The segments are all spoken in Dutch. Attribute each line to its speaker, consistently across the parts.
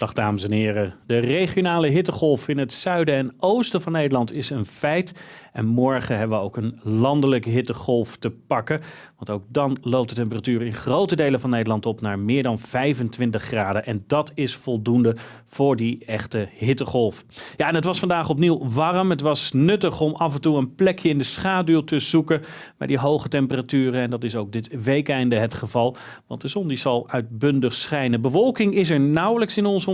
Speaker 1: Dag dames en heren. De regionale hittegolf in het zuiden en oosten van Nederland is een feit. En morgen hebben we ook een landelijke hittegolf te pakken. Want ook dan loopt de temperatuur in grote delen van Nederland op naar meer dan 25 graden. En dat is voldoende voor die echte hittegolf. Ja, en het was vandaag opnieuw warm. Het was nuttig om af en toe een plekje in de schaduw te zoeken bij die hoge temperaturen. En dat is ook dit weekende het geval. Want de zon die zal uitbundig schijnen. Bewolking is er nauwelijks in onze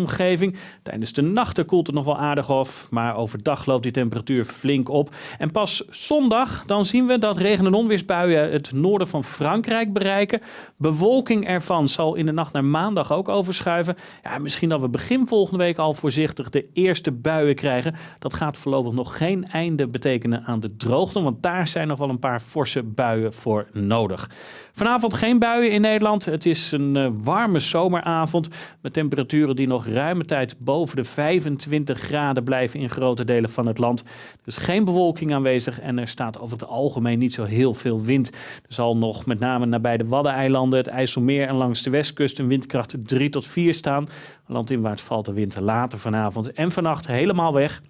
Speaker 1: Tijdens de nachten koelt het nog wel aardig af. Maar overdag loopt die temperatuur flink op. En pas zondag dan zien we dat regen- en onweersbuien het noorden van Frankrijk bereiken. Bewolking ervan zal in de nacht naar maandag ook overschuiven. Ja, misschien dat we begin volgende week al voorzichtig de eerste buien krijgen. Dat gaat voorlopig nog geen einde betekenen aan de droogte, want daar zijn nog wel een paar forse buien voor nodig. Vanavond geen buien in Nederland. Het is een uh, warme zomeravond met temperaturen die nog ruime tijd boven de 25 graden blijven in grote delen van het land. Dus geen bewolking aanwezig en er staat over het algemeen niet zo heel veel wind. Er zal nog met name nabij de Waddeneilanden, het IJsselmeer en langs de westkust een windkracht 3 tot 4 staan. Landinwaarts valt de wind later vanavond en vannacht helemaal weg.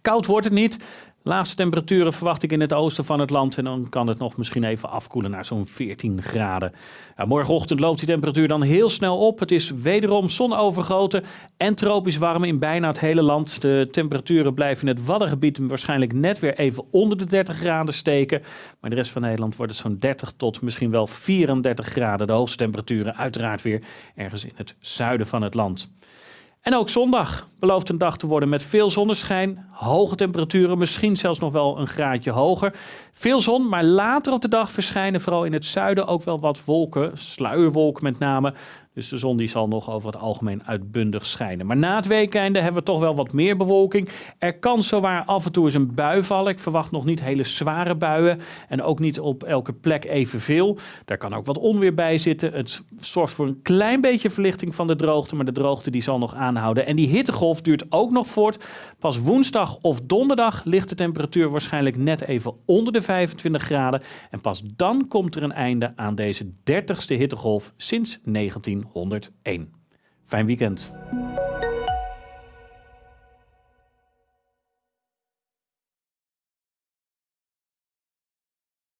Speaker 1: Koud wordt het niet. Laagste temperaturen verwacht ik in het oosten van het land. En dan kan het nog misschien even afkoelen naar zo'n 14 graden. Ja, morgenochtend loopt die temperatuur dan heel snel op. Het is wederom zonovergoten en tropisch warm in bijna het hele land. De temperaturen blijven in het Waddengebied waarschijnlijk net weer even onder de 30 graden steken. Maar de rest van Nederland wordt het zo'n 30 tot misschien wel 34 graden. De hoogste temperaturen uiteraard weer ergens in het zuiden van het land. En ook zondag belooft een dag te worden met veel zonneschijn, hoge temperaturen, misschien zelfs nog wel een graadje hoger. Veel zon, maar later op de dag verschijnen vooral in het zuiden ook wel wat wolken, sluierwolken met name. Dus de zon die zal nog over het algemeen uitbundig schijnen. Maar na het weekende hebben we toch wel wat meer bewolking. Er kan zowaar af en toe eens een bui vallen. Ik verwacht nog niet hele zware buien. En ook niet op elke plek evenveel. Daar kan ook wat onweer bij zitten. Het zorgt voor een klein beetje verlichting van de droogte. Maar de droogte die zal nog aanhouden. En die hittegolf duurt ook nog voort. Pas woensdag of donderdag ligt de temperatuur waarschijnlijk net even onder de 25 graden. En pas dan komt er een einde aan deze 30ste hittegolf sinds 19. 101. Fijn weekend.